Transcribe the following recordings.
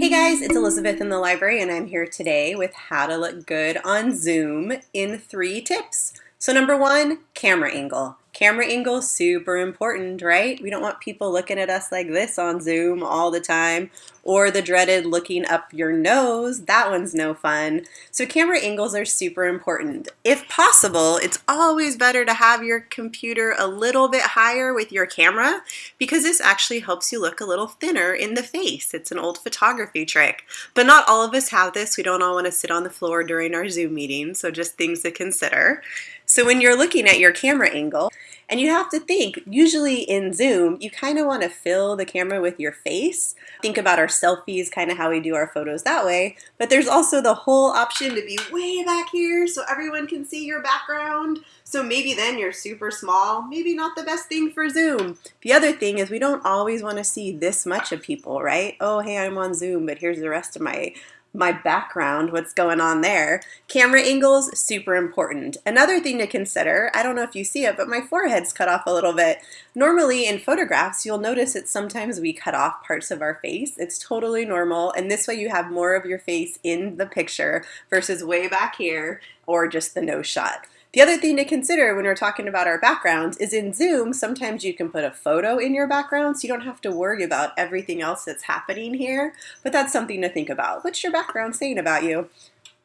Hey guys, it's Elizabeth in the library and I'm here today with how to look good on Zoom in three tips. So number one, camera angle. Camera angle super important, right? We don't want people looking at us like this on Zoom all the time or the dreaded looking up your nose. That one's no fun. So camera angles are super important. If possible, it's always better to have your computer a little bit higher with your camera because this actually helps you look a little thinner in the face. It's an old photography trick. But not all of us have this. We don't all want to sit on the floor during our Zoom meeting, so just things to consider. So when you're looking at your camera angle, and you have to think, usually in Zoom, you kind of want to fill the camera with your face. Think about our selfies, kind of how we do our photos that way. But there's also the whole option to be way back here so everyone can see your background. So maybe then you're super small, maybe not the best thing for Zoom. The other thing is we don't always want to see this much of people, right? Oh, hey, I'm on Zoom, but here's the rest of my my background, what's going on there. Camera angles, super important. Another thing to consider, I don't know if you see it, but my forehead's cut off a little bit. Normally in photographs, you'll notice that sometimes we cut off parts of our face. It's totally normal, and this way you have more of your face in the picture versus way back here or just the nose shot. The other thing to consider when we're talking about our backgrounds is in Zoom, sometimes you can put a photo in your background so you don't have to worry about everything else that's happening here, but that's something to think about. What's your background saying about you?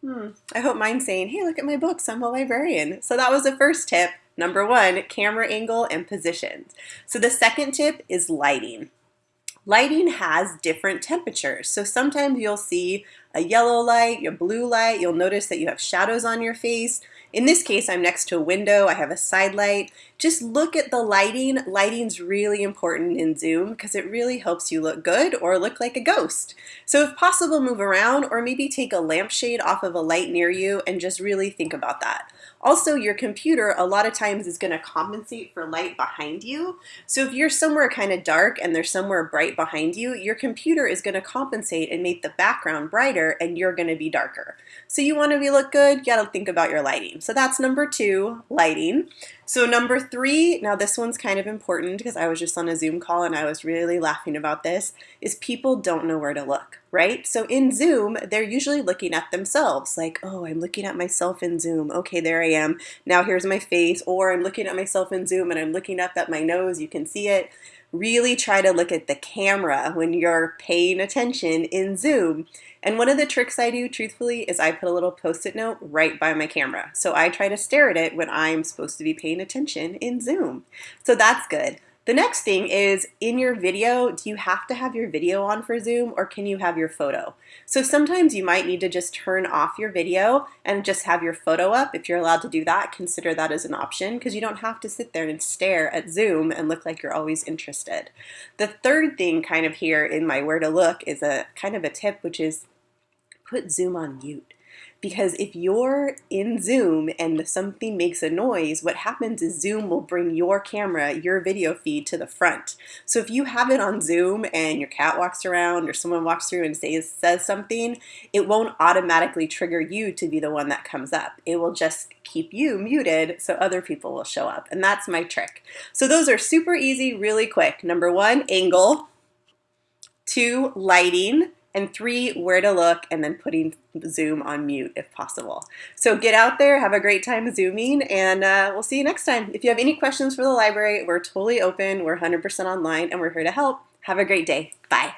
Hmm, I hope mine's saying, hey, look at my books, I'm a librarian. So that was the first tip. Number one, camera angle and positions. So the second tip is lighting. Lighting has different temperatures. So sometimes you'll see a yellow light, a blue light, you'll notice that you have shadows on your face. In this case, I'm next to a window, I have a side light. Just look at the lighting. Lighting's really important in Zoom because it really helps you look good or look like a ghost. So if possible, move around or maybe take a lampshade off of a light near you and just really think about that. Also, your computer a lot of times is going to compensate for light behind you. So if you're somewhere kind of dark and there's somewhere bright behind you, your computer is going to compensate and make the background brighter and you're going to be darker. So you want to be look good, you got to think about your lighting. So that's number two, lighting. So number three, now this one's kind of important because I was just on a Zoom call and I was really laughing about this, is people don't know where to look, right? So in Zoom, they're usually looking at themselves like, oh, I'm looking at myself in Zoom. Okay, there I am. Now here's my face. Or I'm looking at myself in Zoom and I'm looking up at my nose. You can see it. Really try to look at the camera when you're paying attention in Zoom. And one of the tricks I do, truthfully, is I put a little post-it note right by my camera. So I try to stare at it when I'm supposed to be paying attention in Zoom. So that's good. The next thing is in your video, do you have to have your video on for Zoom or can you have your photo? So sometimes you might need to just turn off your video and just have your photo up. If you're allowed to do that, consider that as an option because you don't have to sit there and stare at Zoom and look like you're always interested. The third thing kind of here in my where to look is a kind of a tip, which is put Zoom on mute. Because if you're in Zoom and something makes a noise, what happens is Zoom will bring your camera, your video feed to the front. So if you have it on Zoom and your cat walks around or someone walks through and says, says something, it won't automatically trigger you to be the one that comes up. It will just keep you muted so other people will show up. And that's my trick. So those are super easy, really quick. Number one, angle. Two, lighting and three, where to look, and then putting Zoom on mute if possible. So get out there, have a great time Zooming, and uh, we'll see you next time. If you have any questions for the library, we're totally open, we're 100% online, and we're here to help. Have a great day. Bye.